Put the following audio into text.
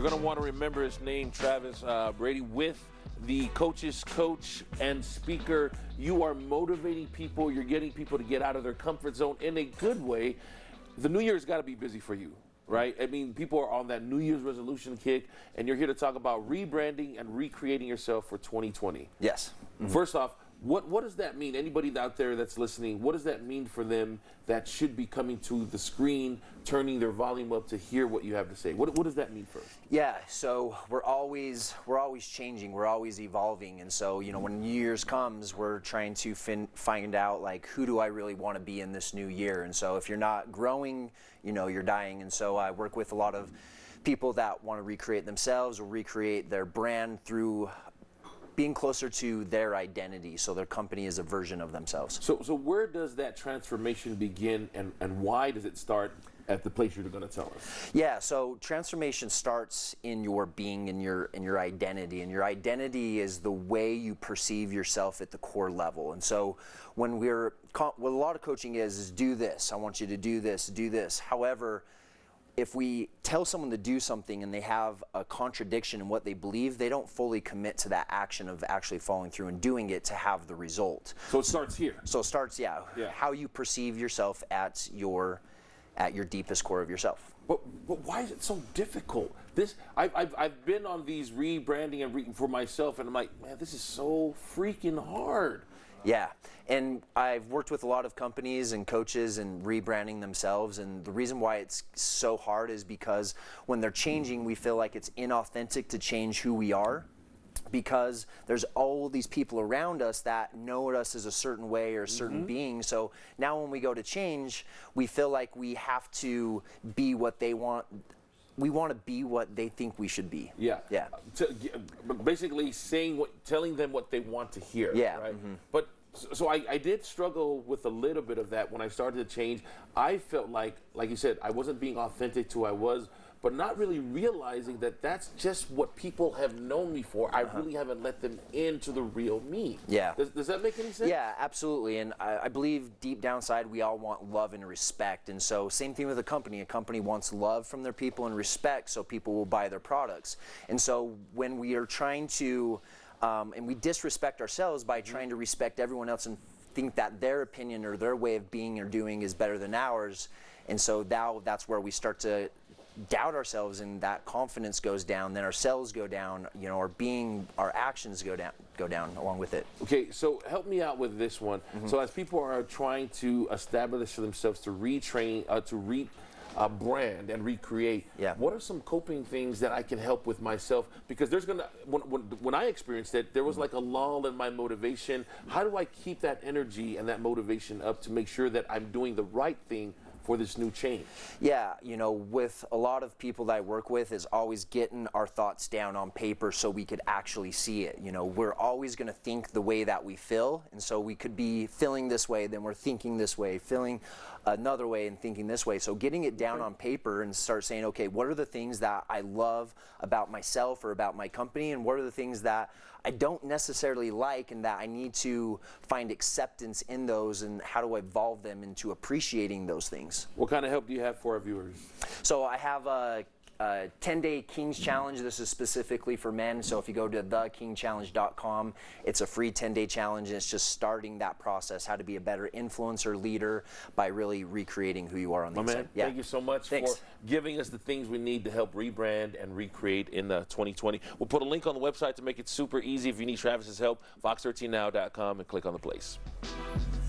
You're going to want to remember his name, Travis uh, Brady, with the coach's coach and speaker. You are motivating people. You're getting people to get out of their comfort zone in a good way. The new year's got to be busy for you right? I mean, people are on that New Year's resolution kick, and you're here to talk about rebranding and recreating yourself for 2020. Yes. Mm-hmm. First off, what what does that mean? Anybody out there that's listening, what does that mean for them that should be coming to the screen, turning their volume up to hear what you have to say? What what does that mean first? Yeah, so we're always we're always changing, we're always evolving, and so you know when New Year's comes, we're trying to fin- find out like who do I really want to be in this new year, and so if you're not growing, you know you're dying, and so I work with a lot of people that want to recreate themselves or recreate their brand through being closer to their identity so their company is a version of themselves. So, so where does that transformation begin and, and why does it start at the place you're going to tell us? Yeah, so transformation starts in your being in your in your identity and your identity is the way you perceive yourself at the core level. And so when we're what a lot of coaching is is do this. I want you to do this, do this. However, if we tell someone to do something and they have a contradiction in what they believe, they don't fully commit to that action of actually following through and doing it to have the result. So it starts here. So it starts, yeah, yeah. how you perceive yourself at your at your deepest core of yourself. But, but why is it so difficult? This I've, I've, I've been on these rebranding and re, for myself, and I'm like, man, this is so freaking hard. Yeah, and I've worked with a lot of companies and coaches and rebranding themselves, and the reason why it's so hard is because when they're changing, we feel like it's inauthentic to change who we are because there's all these people around us that know us as a certain way or a certain mm -hmm. being. So now when we go to change, we feel like we have to be what they want we want to be what they think we should be. Yeah. Yeah. To, basically saying what, telling them what they want to hear. Yeah. Right. Mm -hmm. But so I, I, did struggle with a little bit of that when I started to change. I felt like, like you said, I wasn't being authentic to who I was but not really realizing that that's just what people have known me for. I uh -huh. really haven't let them into the real me. Yeah. Does, does that make any sense? Yeah, absolutely. And I, I, believe deep downside, we all want love and respect. And so, same thing with a company. A company wants love from their people and respect, so people will buy their products. And so, when we are trying to, um, and we disrespect ourselves by trying to respect everyone else and think that their opinion or their way of being or doing is better than ours. And so now that's where we start to doubt ourselves and that confidence goes down, then our cells go down, you know, our being, our actions go down, go down along with it. Okay, so help me out with this one. Mm -hmm. So as people are trying to establish for themselves to retrain, uh, to re uh, brand and recreate. Yeah. What are some coping things that I can help with myself? Because there's gonna when, when, when I experienced it, there was like a lull in my motivation. How do I keep that energy and that motivation up to make sure that I'm doing the right thing for this new change? Yeah, you know, with a lot of people that I work with is always getting our thoughts down on paper so we could actually see it. You know, we're always going to think the way that we feel, and so we could be feeling this way, then we're thinking this way, feeling another way and thinking this way. So getting it down on paper and start saying, okay, what are the things that I love about myself or about my company, and what are the things that I don't necessarily like and that I need to find acceptance in those and how do I evolve them into appreciating those things. What kind of help do you have for our viewers? So I have a 10-day Kings Challenge. This is specifically for men. So if you go to thekingchallenge.com, it's a free 10-day challenge, and it's just starting that process, how to be a better influencer leader by really recreating who you are on the My inside. Man, yeah. Thank you so much Thanks. for giving us the things we need to help rebrand and recreate in uh, 2020. We'll put a link on the website to make it super easy if you need Travis's help, fox13now.com, and click on the place.